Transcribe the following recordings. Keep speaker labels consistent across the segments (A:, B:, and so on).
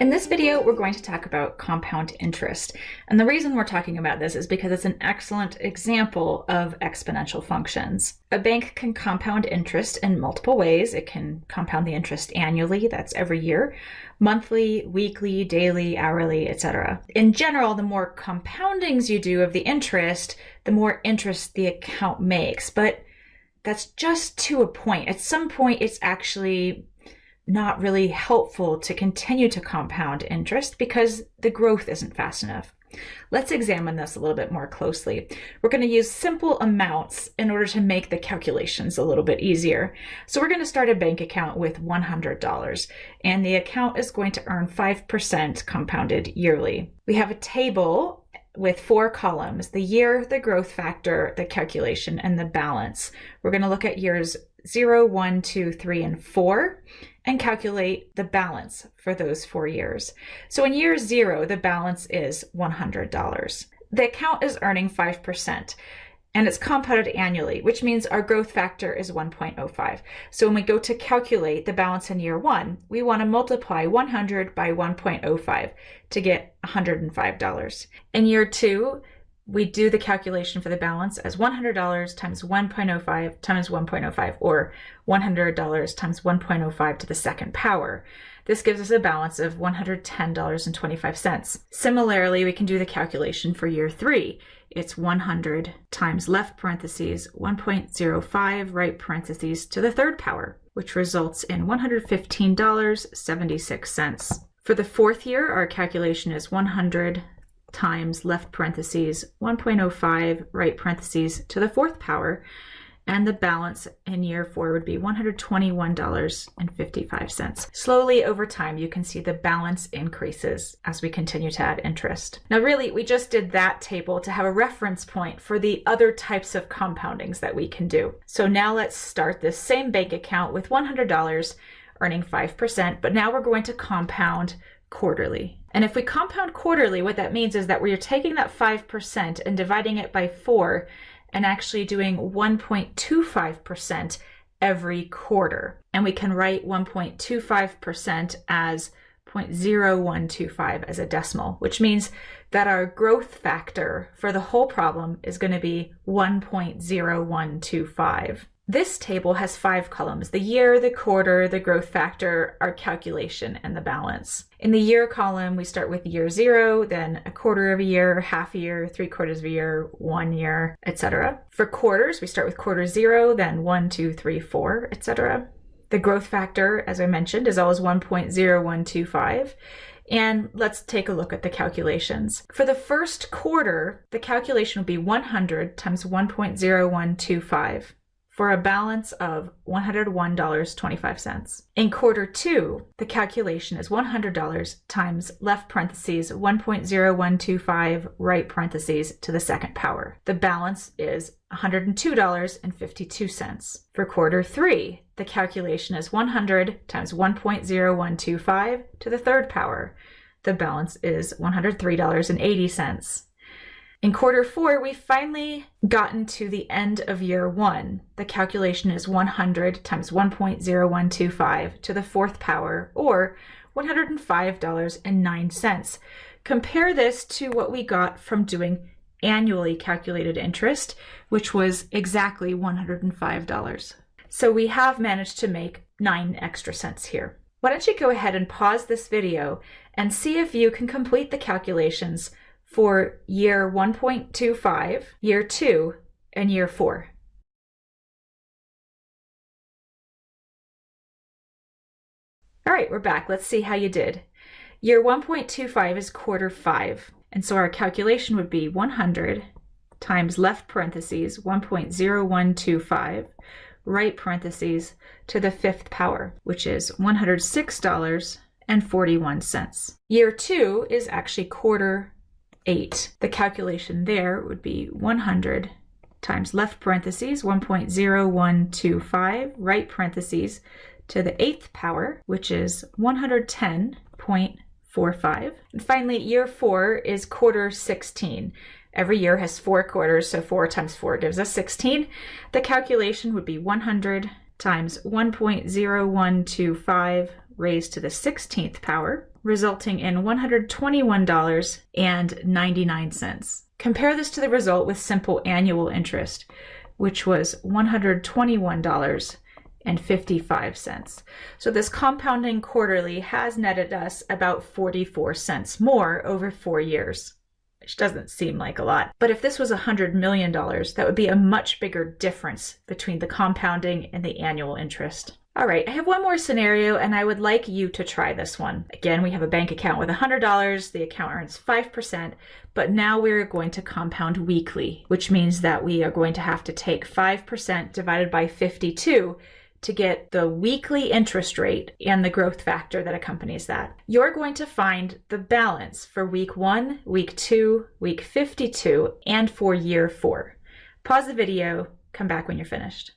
A: In this video, we're going to talk about compound interest. And the reason we're talking about this is because it's an excellent example of exponential functions. A bank can compound interest in multiple ways. It can compound the interest annually, that's every year, monthly, weekly, daily, hourly, etc. In general, the more compoundings you do of the interest, the more interest the account makes. But that's just to a point. At some point, it's actually not really helpful to continue to compound interest because the growth isn't fast enough. Let's examine this a little bit more closely. We're going to use simple amounts in order to make the calculations a little bit easier. So we're going to start a bank account with $100 and the account is going to earn 5% compounded yearly. We have a table with four columns, the year, the growth factor, the calculation, and the balance. We're going to look at years 0, 1, 2, 3, and 4 and calculate the balance for those four years. So in year zero, the balance is $100. The account is earning 5% and it's compounded annually, which means our growth factor is 1.05. So when we go to calculate the balance in year one, we want to multiply 100 by 1.05 to get $105. In year two, we do the calculation for the balance as $100 times 1.05 times 1.05 or $100 times 1.05 to the second power. This gives us a balance of $110.25. Similarly, we can do the calculation for year three. It's 100 times left parentheses 1.05 right parentheses to the third power, which results in $115.76. For the fourth year, our calculation is 100 times left parentheses 1.05 right parentheses to the fourth power and the balance in year four would be $121.55. Slowly over time, you can see the balance increases as we continue to add interest. Now, really, we just did that table to have a reference point for the other types of compoundings that we can do. So now let's start this same bank account with $100 earning 5%, but now we're going to compound quarterly. And if we compound quarterly, what that means is that we're taking that 5% and dividing it by 4 and actually doing 1.25% every quarter. And we can write 1.25% as 0.0125 as a decimal, which means that our growth factor for the whole problem is going to be 1.0125. This table has five columns, the year, the quarter, the growth factor, our calculation, and the balance. In the year column, we start with year zero, then a quarter of a year, half a year, three quarters of a year, one year, etc. For quarters, we start with quarter zero, then one, two, three, four, etc. The growth factor, as I mentioned, is always 1.0125. And let's take a look at the calculations. For the first quarter, the calculation will be 100 times 1.0125 for a balance of $101.25. In quarter two, the calculation is $100 times left parentheses 1.0125 right parentheses to the second power. The balance is $102.52. For quarter three, the calculation is 100 times 1.0125 to the third power. The balance is $103.80. In quarter four, we've finally gotten to the end of year one. The calculation is 100 times 1.0125 to the fourth power, or $105.09. Compare this to what we got from doing annually calculated interest, which was exactly $105. So we have managed to make nine extra cents here. Why don't you go ahead and pause this video and see if you can complete the calculations for year 1.25, year 2, and year 4. All right, we're back. Let's see how you did. Year 1.25 is quarter 5, and so our calculation would be 100 times left parentheses 1.0125 right parentheses to the fifth power, which is $106.41. Year 2 is actually quarter 8. The calculation there would be 100 times left parentheses 1.0125 right parentheses to the eighth power, which is 110.45. And finally, year 4 is quarter 16. Every year has four quarters, so 4 times 4 gives us 16. The calculation would be 100 times 1.0125 raised to the 16th power, resulting in $121.99. Compare this to the result with simple annual interest, which was $121.55. So this compounding quarterly has netted us about 44 cents more over four years which doesn't seem like a lot. But if this was $100 million, that would be a much bigger difference between the compounding and the annual interest. All right, I have one more scenario and I would like you to try this one. Again, we have a bank account with $100, the account earns 5%, but now we're going to compound weekly, which means that we are going to have to take 5% divided by 52 to get the weekly interest rate and the growth factor that accompanies that. You're going to find the balance for week one, week two, week 52, and for year four. Pause the video, come back when you're finished.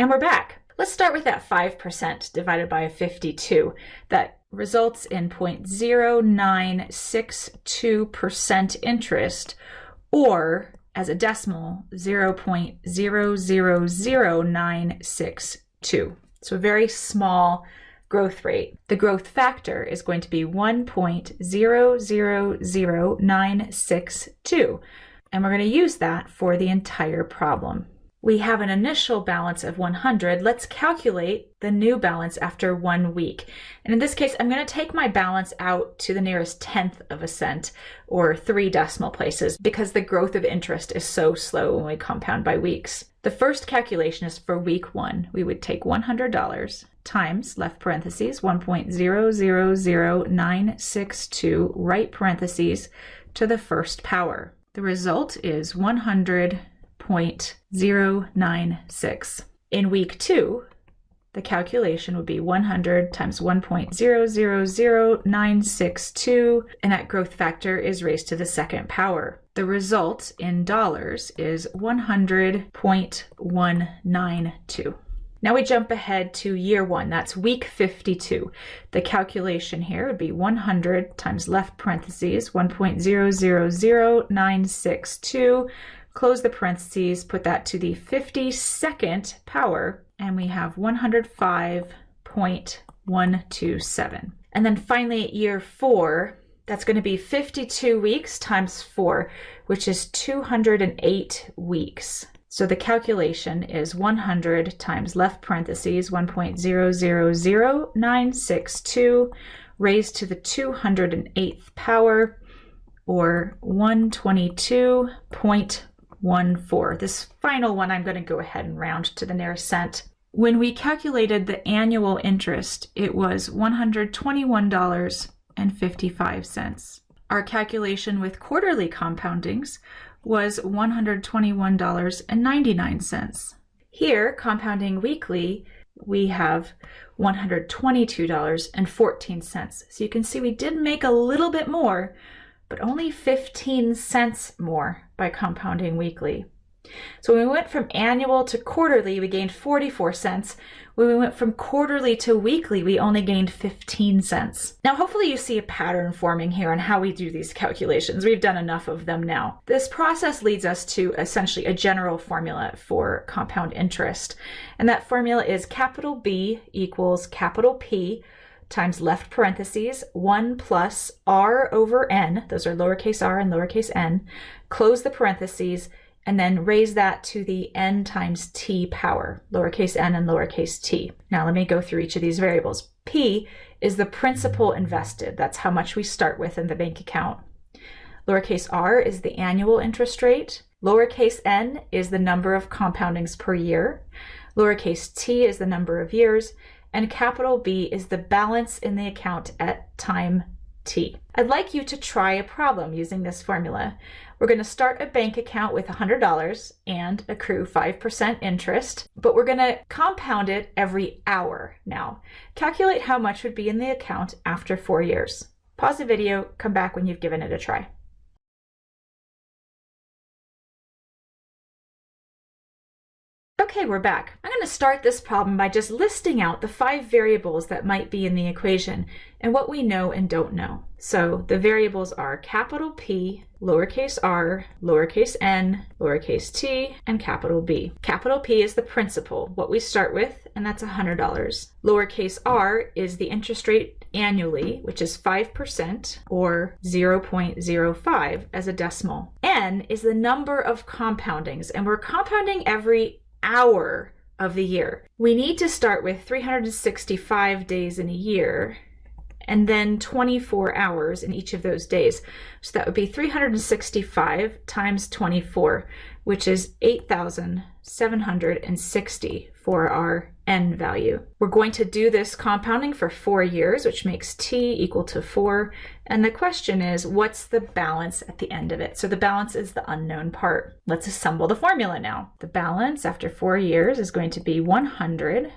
A: And we're back. Let's start with that 5% divided by 52. That results in 0.0962% interest, or as a decimal, 0.000962. So a very small growth rate. The growth factor is going to be 1.000962. And we're going to use that for the entire problem we have an initial balance of 100. Let's calculate the new balance after one week. And in this case, I'm going to take my balance out to the nearest tenth of a cent or three decimal places because the growth of interest is so slow when we compound by weeks. The first calculation is for week one. We would take $100 times left parentheses 1.000962 right parentheses to the first power. The result is 100 0.096. In week two, the calculation would be 100 times 1.000962, and that growth factor is raised to the second power. The result in dollars is 100.192. Now we jump ahead to year one, that's week 52. The calculation here would be 100 times left parentheses 1.000962 close the parentheses, put that to the 52nd power, and we have 105.127. And then finally, year four, that's going to be 52 weeks times four, which is 208 weeks. So the calculation is 100 times left parentheses 1.000962 raised to the 208th power or 122.1 one, four. This final one, I'm going to go ahead and round to the nearest cent. When we calculated the annual interest, it was $121.55. Our calculation with quarterly compoundings was $121.99. Here, compounding weekly, we have $122.14. So you can see we did make a little bit more, but only 15 cents more by compounding weekly. So when we went from annual to quarterly, we gained 44 cents. When we went from quarterly to weekly, we only gained 15 cents. Now, hopefully you see a pattern forming here on how we do these calculations. We've done enough of them now. This process leads us to essentially a general formula for compound interest. And that formula is capital B equals capital P times left parentheses 1 plus r over n, those are lowercase r and lowercase n, close the parentheses, and then raise that to the n times t power, lowercase n and lowercase t. Now let me go through each of these variables. P is the principal invested. That's how much we start with in the bank account. Lowercase r is the annual interest rate. Lowercase n is the number of compoundings per year. Lowercase t is the number of years and capital B is the balance in the account at time t. I'd like you to try a problem using this formula. We're going to start a bank account with $100 and accrue 5% interest, but we're going to compound it every hour now. Calculate how much would be in the account after four years. Pause the video, come back when you've given it a try. Okay, we're back. I'm going to start this problem by just listing out the five variables that might be in the equation and what we know and don't know. So the variables are capital P, lowercase r, lowercase n, lowercase t, and capital B. Capital P is the principal, what we start with, and that's $100. Lowercase r is the interest rate annually, which is 5% or 0.05 as a decimal. N is the number of compoundings, and we're compounding every hour of the year. We need to start with 365 days in a year and then 24 hours in each of those days. So that would be 365 times 24, which is 8,760 for our n value. We're going to do this compounding for four years, which makes t equal to four. And the question is, what's the balance at the end of it? So the balance is the unknown part. Let's assemble the formula now. The balance after four years is going to be 100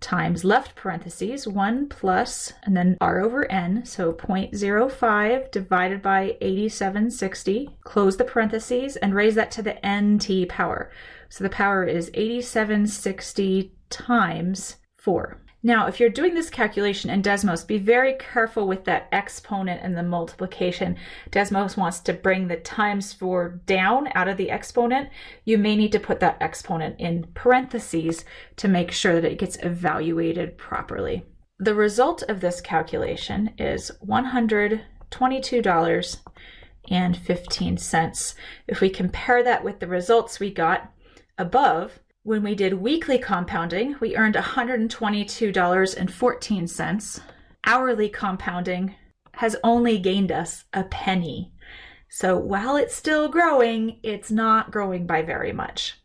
A: times left parentheses 1 plus and then r over n so 0.05 divided by 8760 close the parentheses and raise that to the nt power so the power is 8760 times 4 now, if you're doing this calculation in Desmos, be very careful with that exponent and the multiplication. Desmos wants to bring the times 4 down out of the exponent. You may need to put that exponent in parentheses to make sure that it gets evaluated properly. The result of this calculation is $122.15. If we compare that with the results we got above, when we did weekly compounding, we earned $122.14. Hourly compounding has only gained us a penny. So while it's still growing, it's not growing by very much.